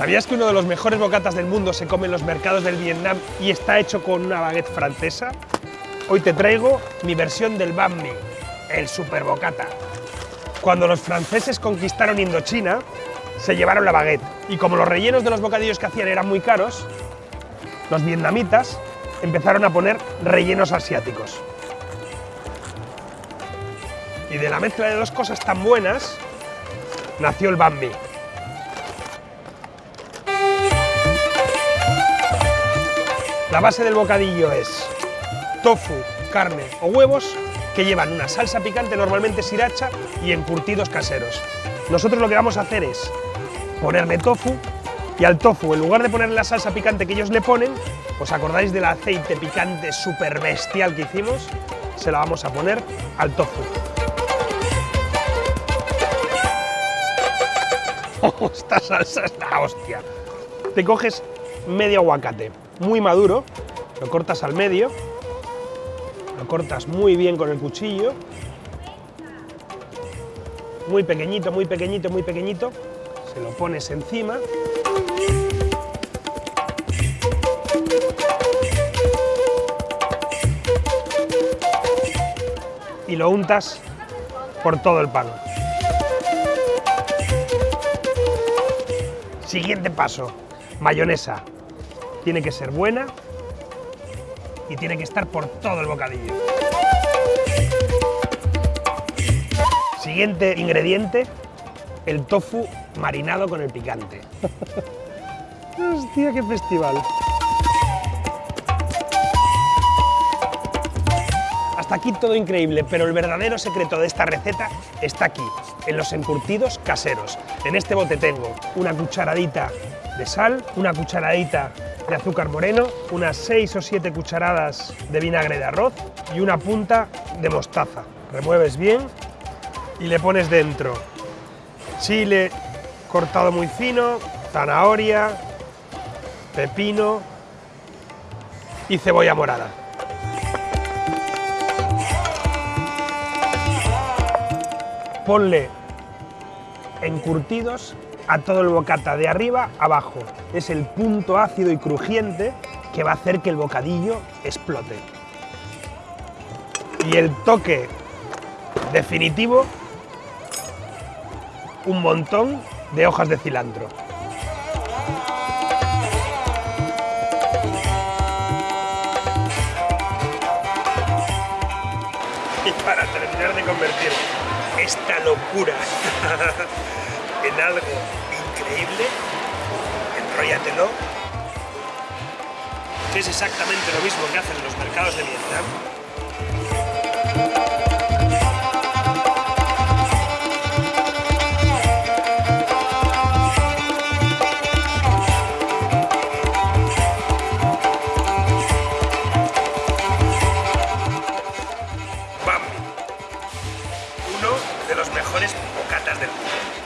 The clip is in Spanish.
¿Sabías que uno de los mejores bocatas del mundo se come en los mercados del Vietnam y está hecho con una baguette francesa? Hoy te traigo mi versión del banh mi, el super bocata. Cuando los franceses conquistaron Indochina, se llevaron la baguette y como los rellenos de los bocadillos que hacían eran muy caros, los vietnamitas empezaron a poner rellenos asiáticos. Y de la mezcla de dos cosas tan buenas, nació el banh mi. La base del bocadillo es tofu, carne o huevos que llevan una salsa picante, normalmente sriracha, y encurtidos caseros. Nosotros lo que vamos a hacer es ponerle tofu y al tofu, en lugar de ponerle la salsa picante que ellos le ponen, ¿os acordáis del aceite picante súper bestial que hicimos? Se la vamos a poner al tofu. esta salsa es la hostia. Te coges medio aguacate, muy maduro, lo cortas al medio, lo cortas muy bien con el cuchillo, muy pequeñito, muy pequeñito, muy pequeñito, se lo pones encima. Y lo untas por todo el pan. Siguiente paso, mayonesa. Tiene que ser buena y tiene que estar por todo el bocadillo. Siguiente ingrediente, el tofu marinado con el picante. Hostia, qué festival. Hasta aquí todo increíble, pero el verdadero secreto de esta receta está aquí, en los encurtidos caseros. En este bote tengo una cucharadita sal, una cucharadita de azúcar moreno, unas 6 o 7 cucharadas de vinagre de arroz y una punta de mostaza. Remueves bien y le pones dentro chile cortado muy fino, zanahoria, pepino y cebolla morada. ponle encurtidos a todo el bocata, de arriba abajo. Es el punto ácido y crujiente que va a hacer que el bocadillo explote. Y el toque definitivo, un montón de hojas de cilantro. Y para terminar de convertir esta locura en algo increíble, enróllatelo, que es exactamente lo mismo que hacen en los mercados de Vietnam, de los mejores bocatas del mundo.